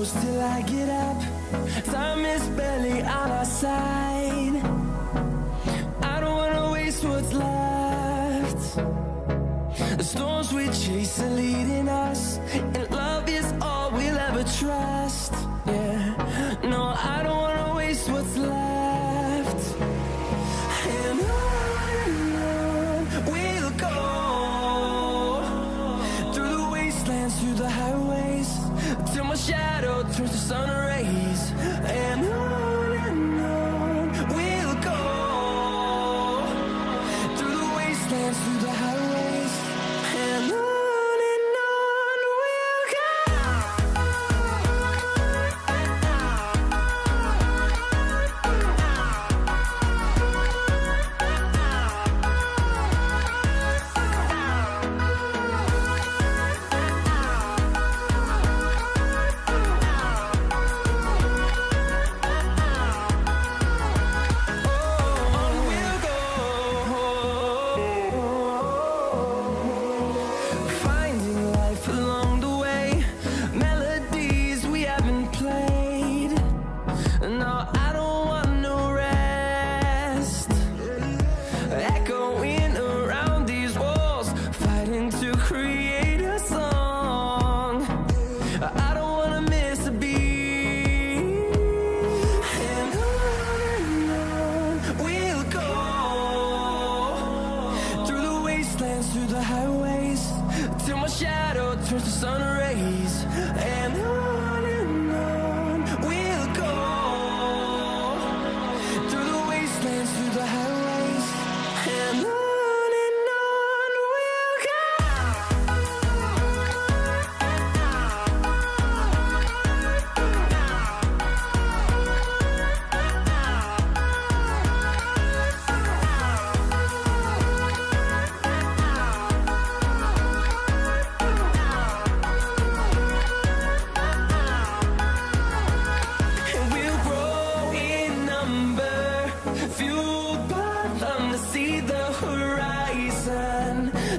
close till I get up. Time is barely on our side. I don't wanna waste what's left. The storms we chase are leading us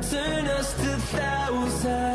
turn us to thousands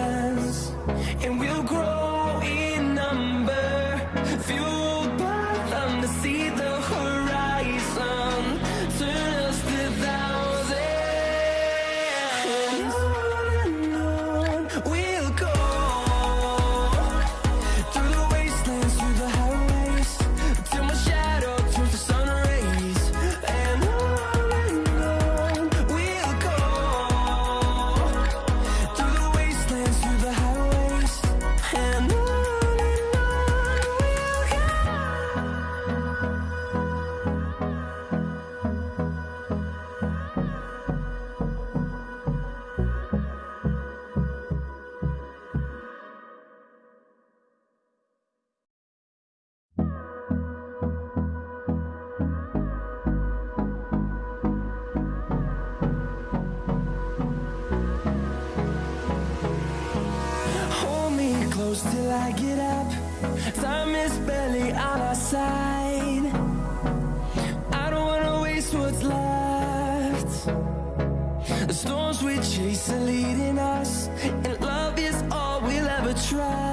close till I get up. Time is barely on our side. I don't wanna waste what's left. The storms we chase are leading us And love is all we'll ever try.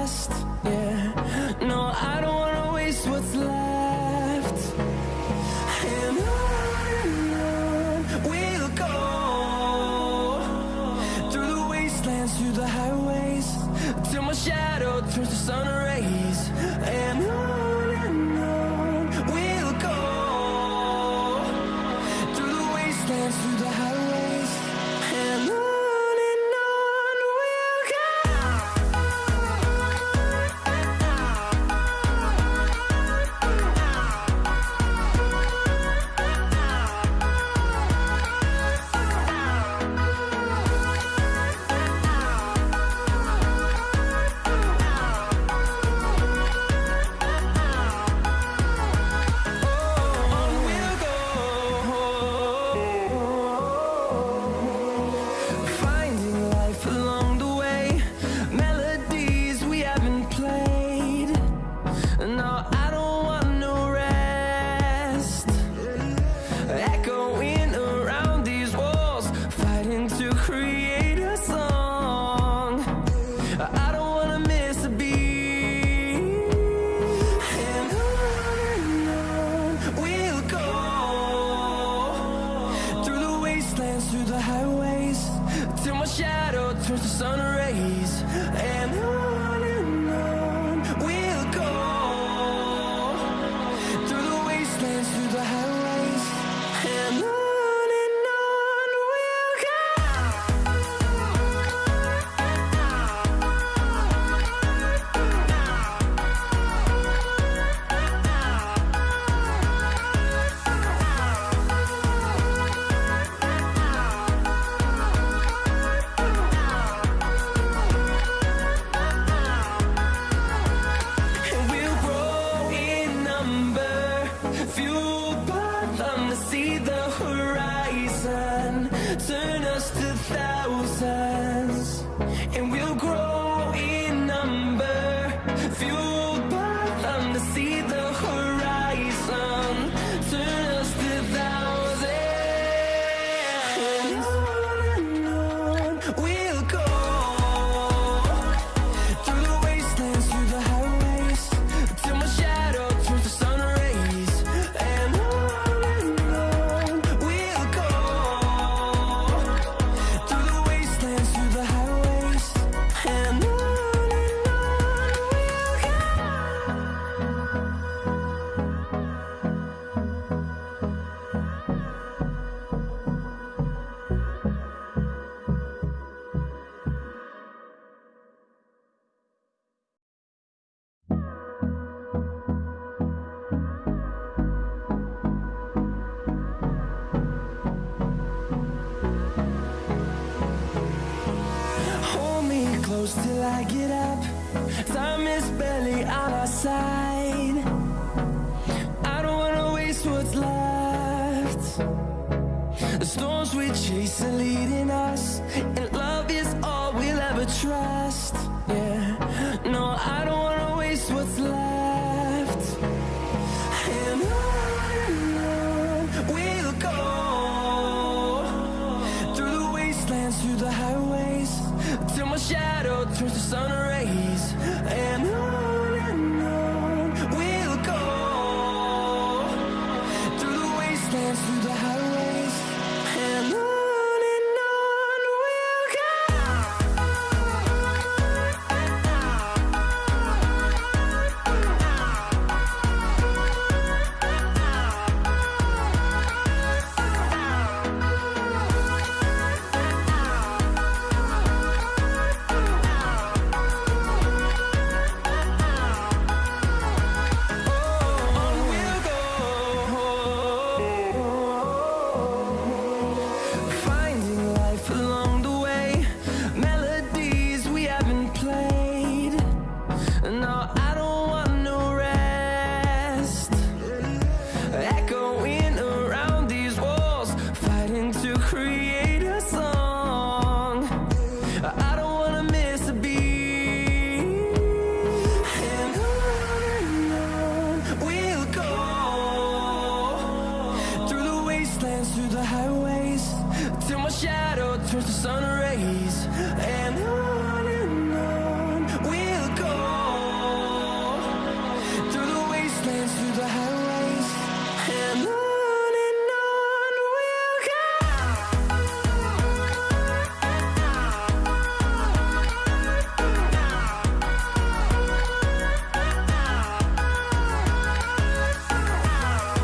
sun turn us to thousands. close till I get up. Time is barely on our side. I don't wanna waste what's left. The storms we chase are leading us And love is all we'll ever try. sun